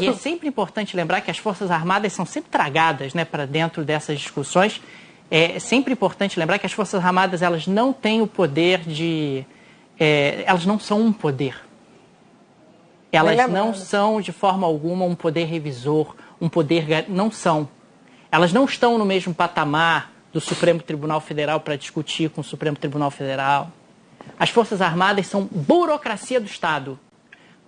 e é sempre importante lembrar que as Forças Armadas são sempre tragadas né, para dentro dessas discussões. É sempre importante lembrar que as Forças Armadas elas não têm o poder de. É, elas não são um poder. Elas não são, de forma alguma, um poder revisor, um poder. Não são. Elas não estão no mesmo patamar do Supremo Tribunal Federal para discutir com o Supremo Tribunal Federal. As Forças Armadas são burocracia do Estado.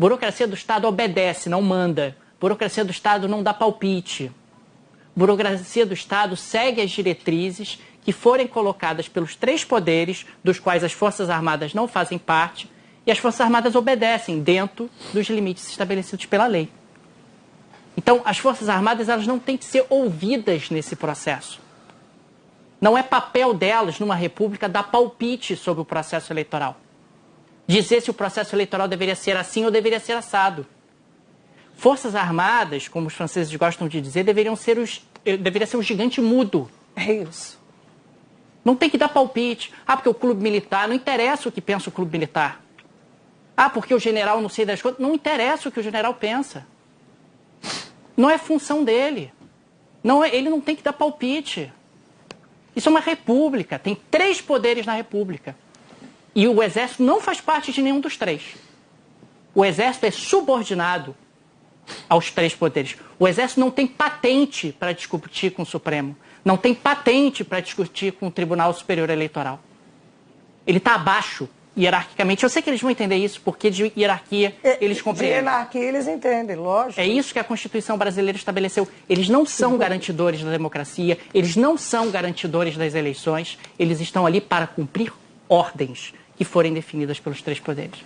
Burocracia do Estado obedece, não manda. Burocracia do Estado não dá palpite. Burocracia do Estado segue as diretrizes que forem colocadas pelos três poderes, dos quais as Forças Armadas não fazem parte, e as Forças Armadas obedecem dentro dos limites estabelecidos pela lei. Então, as Forças Armadas elas não têm que ser ouvidas nesse processo. Não é papel delas, numa república, dar palpite sobre o processo eleitoral. Dizer se o processo eleitoral deveria ser assim ou deveria ser assado. Forças Armadas, como os franceses gostam de dizer, deveriam ser os, eh, deveria ser um gigante mudo. É isso. Não tem que dar palpite. Ah, porque o clube militar, não interessa o que pensa o clube militar. Ah, porque o general não sei das coisas. Não interessa o que o general pensa. Não é função dele. Não é, ele não tem que dar palpite. Isso é uma república, tem três poderes na república. E o exército não faz parte de nenhum dos três. O exército é subordinado aos três poderes. O exército não tem patente para discutir com o Supremo. Não tem patente para discutir com o Tribunal Superior Eleitoral. Ele está abaixo hierarquicamente. Eu sei que eles vão entender isso, porque de hierarquia É, eles compreendem. De hierarquia eles entendem, lógico. É isso que a Constituição brasileira estabeleceu. Eles não são garantidores da democracia, eles não são garantidores das eleições, eles estão ali para cumprir ordens que forem definidas pelos três poderes.